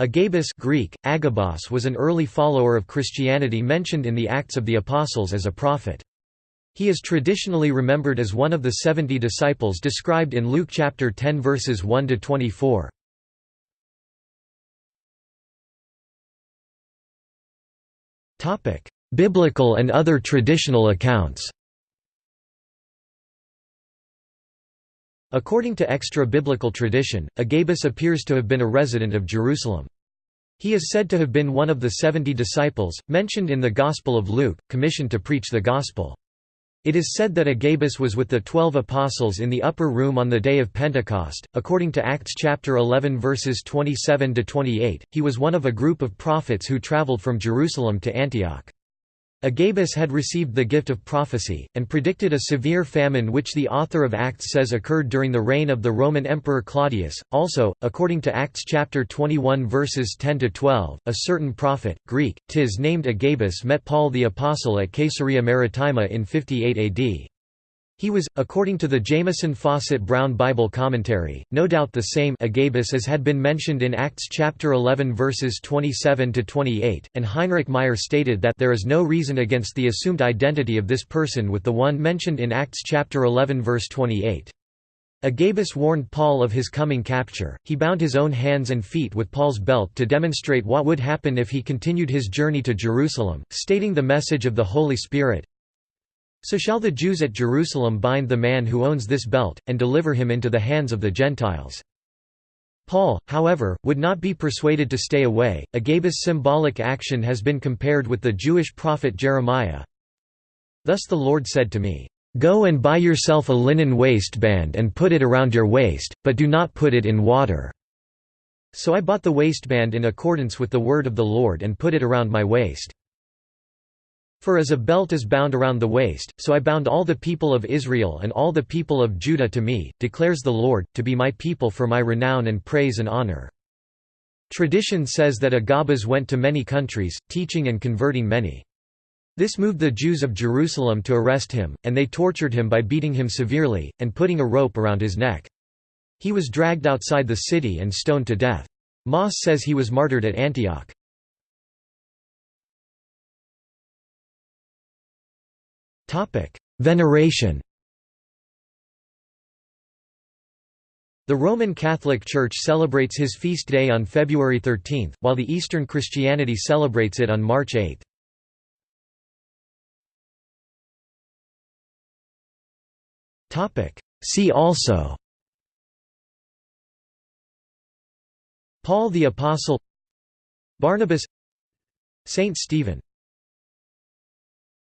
Agabus Greek, Agabos was an early follower of Christianity mentioned in the Acts of the Apostles as a prophet. He is traditionally remembered as one of the seventy disciples described in Luke chapter 10 verses 1–24. Biblical and other traditional accounts According to extra-biblical tradition, Agabus appears to have been a resident of Jerusalem. He is said to have been one of the seventy disciples, mentioned in the Gospel of Luke, commissioned to preach the Gospel. It is said that Agabus was with the twelve apostles in the upper room on the day of Pentecost. According to Acts chapter 11 verses 27 to 28, he was one of a group of prophets who traveled from Jerusalem to Antioch. Agabus had received the gift of prophecy, and predicted a severe famine which the author of Acts says occurred during the reign of the Roman Emperor Claudius. Also, according to Acts chapter 21 verses 10–12, a certain prophet, Greek, tis named Agabus met Paul the Apostle at Caesarea Maritima in 58 AD. He was, according to the Jamieson Fausset Brown Bible Commentary, no doubt the same Agabus as had been mentioned in Acts chapter 11 verses 27 to 28, and Heinrich Meyer stated that there is no reason against the assumed identity of this person with the one mentioned in Acts chapter 11 verse 28. Agabus warned Paul of his coming capture. He bound his own hands and feet with Paul's belt to demonstrate what would happen if he continued his journey to Jerusalem, stating the message of the Holy Spirit, so shall the Jews at Jerusalem bind the man who owns this belt, and deliver him into the hands of the Gentiles. Paul, however, would not be persuaded to stay away. Agabus' symbolic action has been compared with the Jewish prophet Jeremiah. Thus the Lord said to me, Go and buy yourself a linen waistband and put it around your waist, but do not put it in water. So I bought the waistband in accordance with the word of the Lord and put it around my waist. For as a belt is bound around the waist, so I bound all the people of Israel and all the people of Judah to me, declares the Lord, to be my people for my renown and praise and honor. Tradition says that Agabus went to many countries, teaching and converting many. This moved the Jews of Jerusalem to arrest him, and they tortured him by beating him severely, and putting a rope around his neck. He was dragged outside the city and stoned to death. Moss says he was martyred at Antioch. Veneration The Roman Catholic Church celebrates his feast day on February 13, while the Eastern Christianity celebrates it on March 8. See also Paul the Apostle Barnabas Saint Stephen